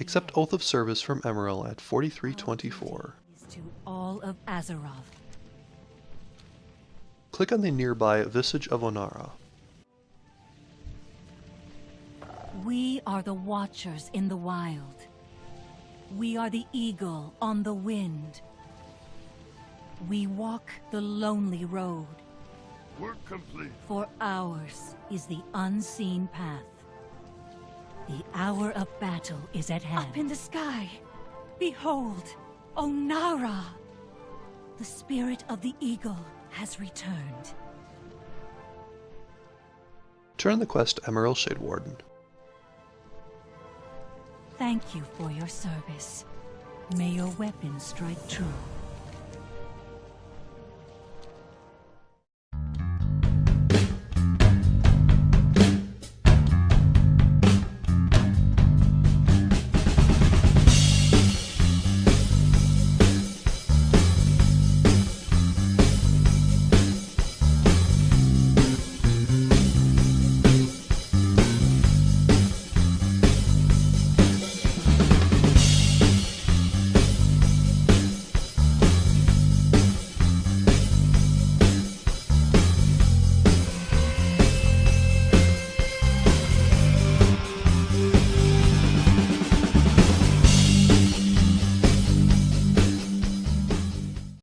Accept Oath of Service from Emmarel at 4324. To all of Azeroth. Click on the nearby Visage of Onara. We are the Watchers in the wild. We are the eagle on the wind. We walk the lonely road. Work complete. For ours is the unseen path. The hour of battle is at hand. Up in the sky, behold, Onara! The spirit of the eagle has returned. Turn the quest to Emmarel Shadewarden. Thank you for your service. May your weapon strike true.